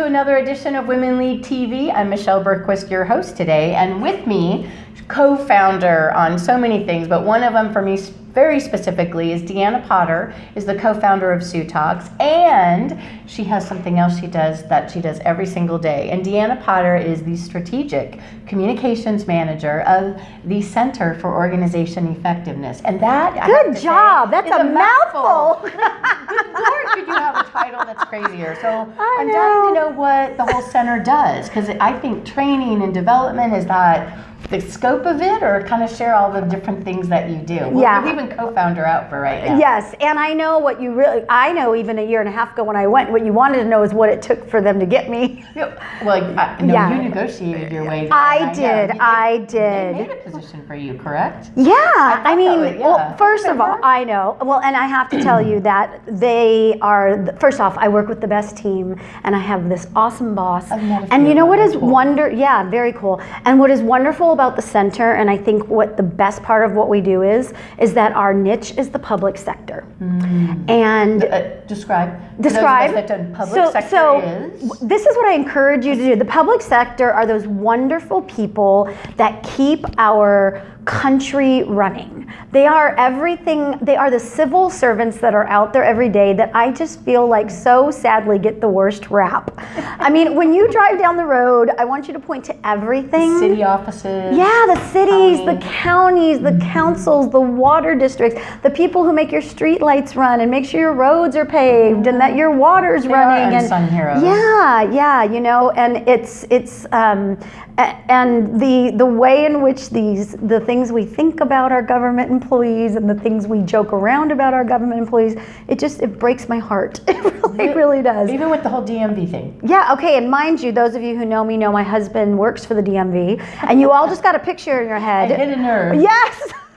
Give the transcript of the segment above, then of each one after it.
to another edition of Women Lead TV. I'm Michelle Bergquist, your host today, and with me, co-founder on so many things, but one of them for me very specifically is Deanna Potter is the co-founder of Sue Talks and she has something else she does that she does every single day and Deanna Potter is the strategic communications manager of the Center for Organization Effectiveness and that good job. That's a, mouthful, lord could you have a title that's crazier so I I'm know. dying to know what the whole center does because I think training and development is that the scope of it or kind of share all the different things that you do? Yeah, We're leaving co-founder out for right now. Yes, and I know what you really, I know even a year and a half ago when I went, what you wanted to know is what it took for them to get me. Yeah, well, I, no, yeah. you negotiated your way. I, did, I did. They made a position for you, correct? Yeah, I, I mean, was, yeah. well, first of all, I know. Well, and I have to tell you that they are, first off, I work with the best team and I have this awesome boss. And you know what is wonder, yeah, very cool. And what is wonderful about the center, and I think what the best part of what we do is, is that our niche is the public sector. Mm. And uh, describe. Describe. so, so is? this is what I encourage you to do. The public sector are those wonderful people that keep our country running. They are everything, they are the civil servants that are out there every day that I just feel like so sadly get the worst rap. I mean, when you drive down the road, I want you to point to everything. The city offices. Yeah, the cities, county. the counties, the councils, the water districts, the people who make your street lights run and make sure your roads are paved and that your water's they running. and sun heroes. Yeah, yeah, you know, and it's it's um, and the the way in which these the things we think about our government employees and the things we joke around about our government employees it just it breaks my heart. It really it really does. even with the whole DMV thing. Yeah okay and mind you those of you who know me know my husband works for the DMV and you all just got a picture in your head. I hit a nerve. Yes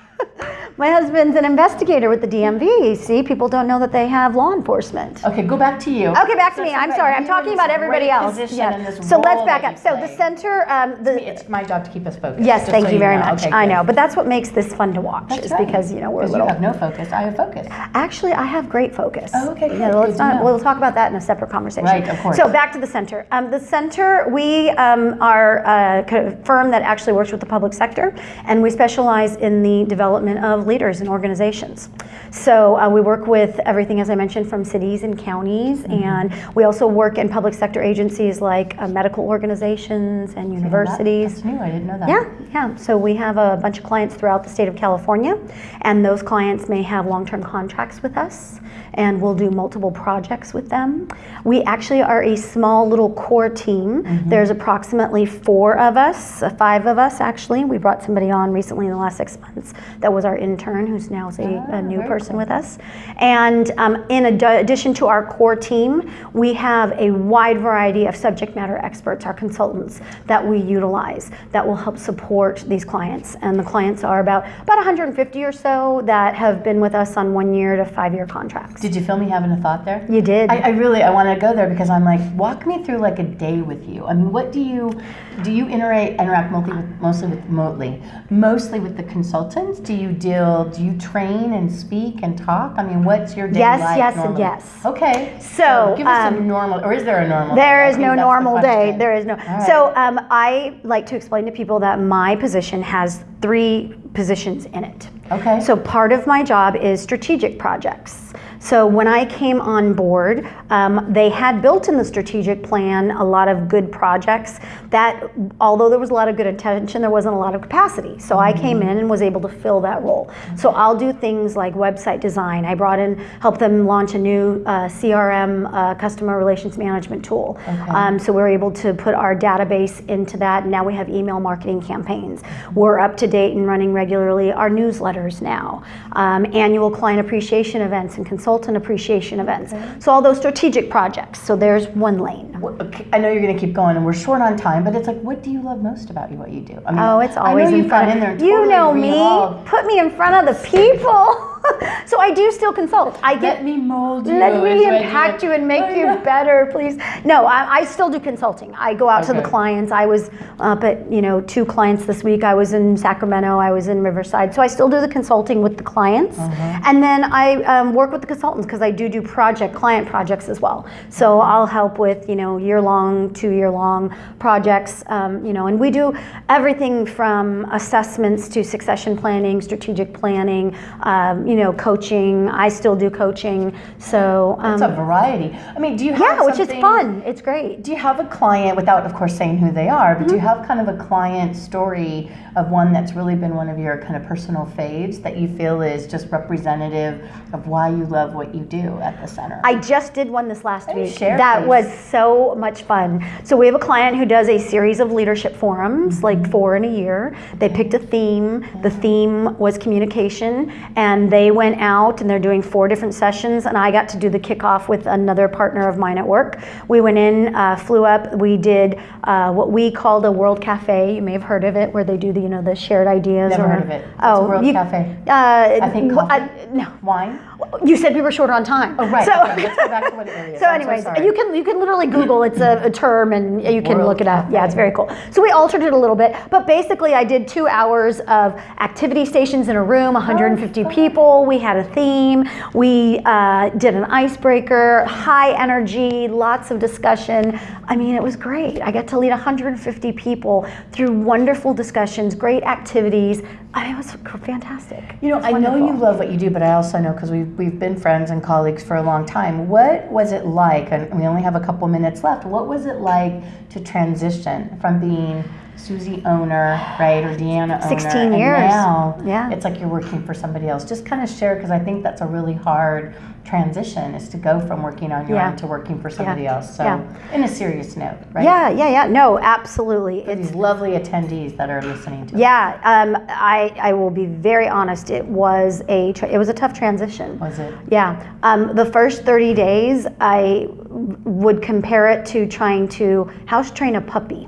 my husband's an investigator with the DMV. See, people don't know that they have law enforcement. Okay, go back to you. Okay, back to me. I'm sorry. I'm talking about everybody else. Yeah. So let's back up. So the center, um, the it's my job to keep us focused. Yes, thank so you very much. Okay, I know, but that's what makes this fun to watch. That's is right. because you know we're little. You have no focus. I have focus. Actually, I have great focus. Oh, okay. Good. Yeah, let's not, we'll talk about that in a separate conversation. Right, of course. So back to the center. Um, the center, we um, are a firm that actually works with the public sector, and we specialize in the development of leaders and organizations. So uh, we work with everything, as I mentioned, from cities and counties, mm -hmm. and we also work in public sector agencies like uh, medical organizations and universities. That, that's new, I didn't know that. Yeah, yeah. So we have a bunch of clients throughout the state of California, and those clients may have long-term contracts with us, and we'll do multiple projects with them. We actually are a small little core team. Mm -hmm. There's approximately four of us, uh, five of us actually. We brought somebody on recently in the last six months that was our intern who's now a, a new person cool. with us. And um, in ad addition to our core team, we have a wide variety of subject matter experts, our consultants, that we utilize that will help support these clients. And the clients are about, about 150 or so that have been with us on one year to five year contracts. Did you feel me having a thought there? You did. I, I really, I want to go there because I'm like, walk me through like a day with you. I mean, what do you, do you interact, interact mostly with, mostly with, mostly, mostly with the consultants? Do you deal, do you train and speak and talk? I mean, what's your day yes, like? Yes, yes, yes. Okay. So, so give us um, a normal, or is there a normal? There day? is no normal the day. There is no. Right. So um, I like to explain to people that my position has three positions in it. Okay. So part of my job is strategic projects. So when I came on board, um, they had built in the strategic plan a lot of good projects that, although there was a lot of good intention, there wasn't a lot of capacity. So I came in and was able to fill that role. So I'll do things like website design. I brought in, helped them launch a new uh, CRM, uh, customer relations management tool. Okay. Um, so we're able to put our database into that. Now we have email marketing campaigns. We're up to date and running regularly our newsletters now. Um, annual client appreciation events and consulting consultant appreciation events. Okay. So all those strategic projects. So there's one lane. I know you're going to keep going, and we're short on time, but it's like, what do you love most about what you do? I mean, oh, it's always in front in there. Totally you know me. Put me in front of the people. so I do still consult. I get Let me mold you. let me impact you and make you better, please. No, I, I still do consulting. I go out to the clients. I was up at you know two clients this week. I was in Sacramento. I was in Riverside. So I still do the consulting with the clients, Uh-huh. and then I um, work with the consultants because I do do project client projects as well. So I'll help with you know year long, two year long projects. Um, you know, and we do everything from assessments to succession planning, strategic planning. Um, you know, coaching. I still do coaching. So um, It's a variety. I mean, do you have yeah, which is fun. It's great. Do you have a client, without of course saying who they are, but do you Mm-hmm. have kind of a client story of one that's really been one of your kind of personal faves that you feel is just representative of why you love what you do at the center? I just did one this last week. share, that please? was so much fun. So we have a client who does a series of leadership forums, Mm-hmm. like four in a year. They picked a theme. The theme was communication, and they went out and they're doing four different sessions. And I got to do the kickoff with another partner of mine at work. We went in, uh, flew up. We did uh, what we called a World Cafe. You may have heard of it, where they do the you know the shared ideas. Never or- heard of it. What's a World you- Cafe? Uh, I think w- coffee? no. Wine? You said we were short on time. Oh, right. So, Okay, let's go back to what it so I'm so anyways, you can you can literally Google. It's a, a term, and you can World look it up. Yeah, it's very cool. So we altered it a little bit, but basically, I did two hours of activity stations in a room, 150 people. We had a theme. We uh, did an icebreaker, high energy, lots of discussion. I mean, it was great. I got to lead 150 people through wonderful discussions, great activities. I mean, it was fantastic. You know, was I know you love what you do, but I also know because we've, we've been friends and colleagues for a long time. What was it like? And we only have a couple minutes left. What was it like to transition from being Susie owner, right, or Deanna owner, 16 and years. now Yeah. it's like you're working for somebody else. Just kind of share because I think that's a really hard transition is to go from working on your Yeah. own to working for somebody else. So, Yeah. in a serious note, right? Yeah, yeah, yeah. No, absolutely. For It's these lovely attendees that are listening to. Yeah, um, I, I will be very honest. It was a it was a tough transition. Was it? Yeah, um, the first 30 days, I would compare it to trying to house train a puppy.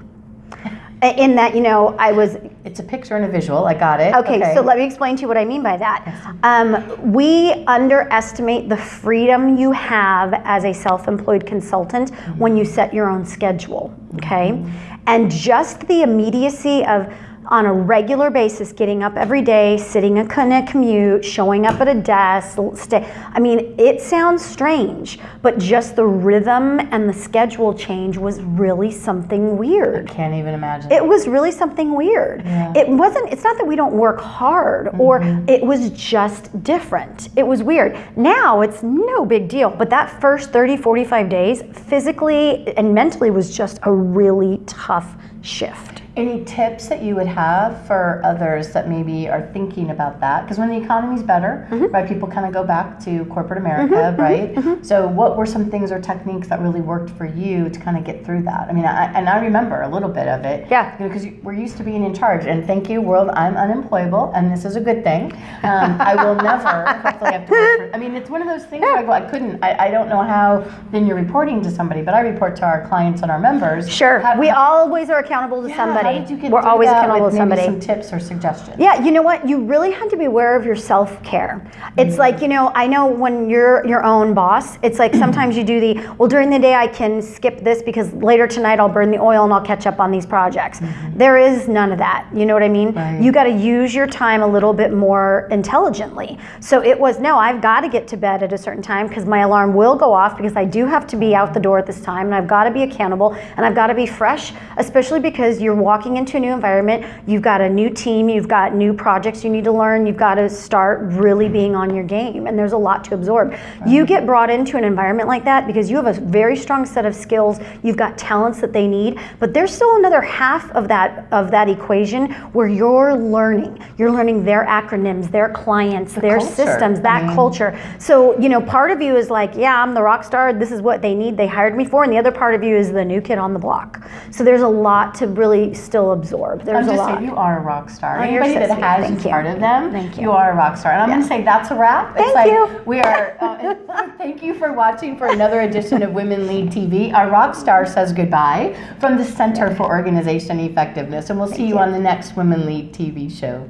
In that, you know, I was It's a picture and a visual. I got it. Okay, so let me explain to you what I mean by that. Um, we underestimate the freedom you have as a self employed consultant when you set your own schedule, okay? And just the immediacy of on a regular basis getting up every day, sitting in a commute, showing up at a desk, stay. I mean, it sounds strange, but just the rhythm and the schedule change was really something weird Can't even imagine. it was really something weird. Yeah. It wasn't, it's not that we don't work hard or mm-hmm. it was just different. It was weird. Now it's no big deal, but that first 30, 45 days, physically and mentally, was just a really tough shift. Any tips that you would have for others that maybe are thinking about that? Because when the economy's better, Mm-hmm. right, people kind of go back to corporate America, right? So, what were some things or techniques that really worked for you to kind of get through that? I mean, I, and I remember a little bit of it. Yeah. You know, because we're used to being in charge. And thank you, world, I'm unemployable, and this is a good thing. Um, I will never, hopefully, have to work for. I mean, it's one of those things where I go, I couldn't, I, I don't know how then you're reporting to somebody, but I report to our clients and our members. Sure, How- we always are accountable to yeah, somebody. Did you We're always accountable with to somebody. Some tips or suggestions. Yeah, you know what? You really have to be aware of your self care. It's like, you know, I know when you're your own boss, it's like sometimes you do the, well, during the day I can skip this because later tonight I'll burn the oil and I'll catch up on these projects. Mm-hmm. There is none of that. You know what I mean? Right. You got to use your time a little bit more intelligently. So it was, no, I've got to get to bed at a certain time because my alarm will go off because I do have to be out the door at this time and I've got to be accountable and I've got to be fresh, especially because you're walking into a new environment. You've got a new team, you've got new projects you need to learn. You've got to start really being on your game and there's a lot to absorb. You get brought into an environment like that because you have a very strong set of skills. You've got talents that they need, but there's still another half of that of that equation where you're learning. You're learning their acronyms, their clients, their culture. systems, that I mean- culture. So, you know, part of you is like, yeah, I'm the rock star. This is what they need. They hired me for. And the other part of you is the new kid on the block. So there's a lot to really still absorb. There's I'm a lot. saying, you are a rock star. Oh, Anybody so that sweet. has Thank you part of them, Thank you. you are a rock star. And I'm going to say that's a wrap. Thank like you. we are. Uh, thank you for watching for another edition of Women Lead TV. Our rock star says goodbye from the Center for Organization Effectiveness, and we'll see you you. on the next Women Lead TV show.